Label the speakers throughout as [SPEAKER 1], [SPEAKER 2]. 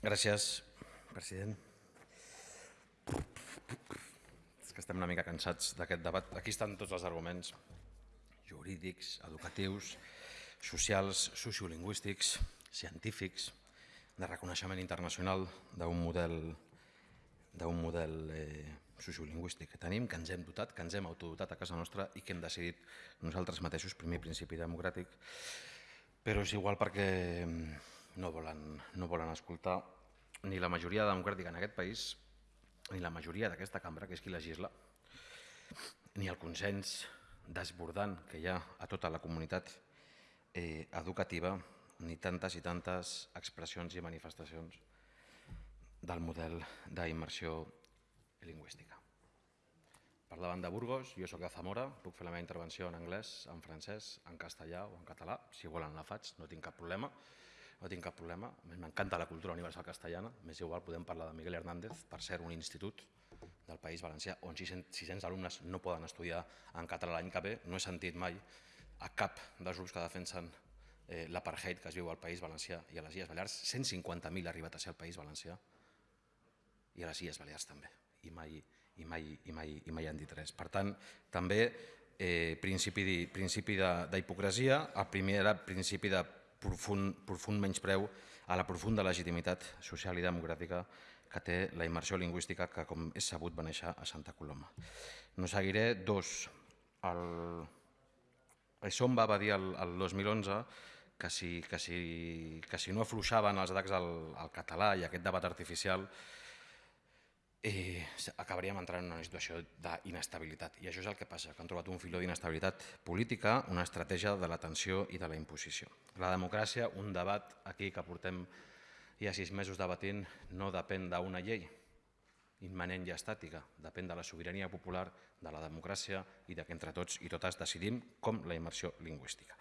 [SPEAKER 1] Gràcies, president. És que estem una mica cansats d'aquest debat. Aquí estan tots els arguments jurídics, educatius, socials, sociolingüístics, científics, de reconeixement internacional d'un model, d'un model eh, sociolingüístic que tenim, que ens hem dotat, que ens hem autodotat a casa nostra i que hem decidit nosaltres mateixos, primer principi democràtic, però és igual perquè no volen, no volen escoltar ni la majoria democràtica en aquest país, ni la majoria d'aquesta cambra, que és qui legisla, ni el consens desbordant que hi ha a tota la comunitat eh, educativa, ni tantes i tantes expressions i manifestacions del model d'immersió lingüística. Parlaven de Burgos, jo sóc de Zamora, puc fer la meva intervenció en anglès, en francès, en castellà o en català, si volen la faig, no tinc cap problema. No tinc cap problema, m'encanta la cultura universal castellana, més igual podem parlar de Miguel Hernández, per ser un institut del País Valencià on 600, 600 alumnes no poden estudiar en català l'any que ve. No he sentit mai a cap dels grups que defensen eh, l'apartheid que es viu al País Valencià i a les Illes Balears. 150.000 ha arribat a ser al País Valencià i a les Illes Balears també, i mai, i mai, i mai, i mai han dit res. Per tant, també eh, principi d'hipocresia, el primer era principi de profund, profund menyspreu a la profunda legitimitat social i democràtica que té la immersió lingüística que, com és sabut, va néixer a Santa Coloma. No seguiré. Dos, el... Somba va dir el, el 2011 que si, que, si, que si no afluixaven els atacs al, al català i aquest debat artificial eh, acabaríem entrant en una situació d'inestabilitat. I això és el que passa, que han trobat un filó d'inestabilitat política, una estratègia de la tensió i de la imposició. La democràcia, un debat aquí que portem ja sis mesos debatint, no depèn d'una llei immanent i estàtica, depèn de la sobirania popular, de la democràcia i de que entre tots i totes decidim com la immersió lingüística.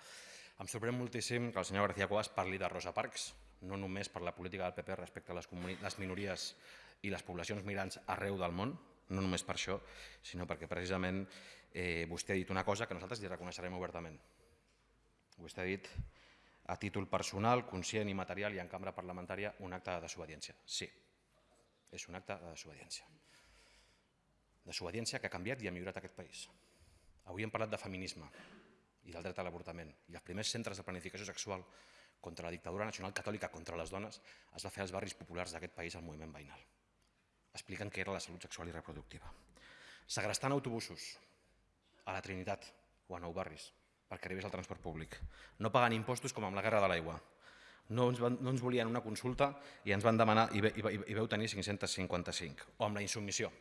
[SPEAKER 1] Em sorprèn moltíssim que el senyor García Cuevas parli de Rosa Parks, no només per la política del PP respecte a les, les minories i les poblacions migrants arreu del món, no només per això, sinó perquè precisament eh, vostè ha dit una cosa que nosaltres li reconeixerem obertament. Vostè ha dit a títol personal, conscient i material i en cambra parlamentària un acte de desobediència. Sí, és un acte de desobediència. Desobediència que ha canviat i ha millorat aquest país. Avui hem parlat de feminisme i del dret a l'avortament i els primers centres de planificació sexual contra la dictadura nacional catòlica contra les dones es va fer als barris populars d'aquest país al moviment veïnal expliquen què era la salut sexual i reproductiva. Segrestant autobusos a la Trinitat o a Nou Barris perquè arribés al transport públic. No pagant impostos com amb la guerra de l'aigua. No ens, van, no ens volien una consulta i ens van demanar, i, ve, i, i veu tenir 555. O amb la insubmissió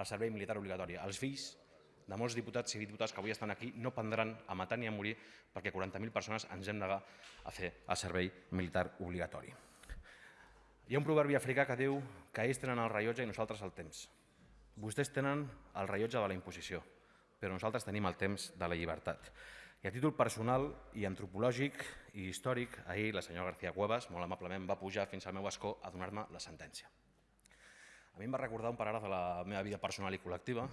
[SPEAKER 1] al servei militar obligatori. Els fills de molts diputats i diputats que avui estan aquí no prendran a matar ni a morir perquè 40.000 persones ens hem negat a fer el servei militar obligatori. Hi ha un proverbi africà que diu que ells tenen el rellotge i nosaltres el temps. Vostès tenen el rellotge de la imposició, però nosaltres tenim el temps de la llibertat. I a títol personal i antropològic i històric, ahir la senyora García Cuevas, molt amablement, va pujar fins al meu escó a donar-me la sentència. A mi em va recordar un paràgraf de la meva vida personal i col·lectiva,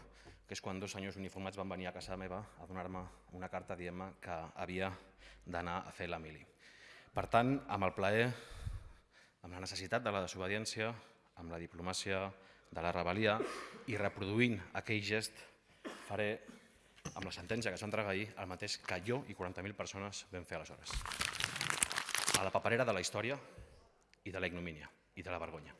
[SPEAKER 1] que és quan dos senyors uniformats van venir a casa meva a donar-me una carta dient-me que havia d'anar a fer la mili. Per tant, amb el plaer amb la necessitat de la desobediència, amb la diplomàcia de la rebel·lia i reproduint aquell gest faré amb la sentència que entregar ahir el mateix que jo i 40.000 persones vam fer aleshores. A la paperera de la història i de la ignomínia i de la vergonya.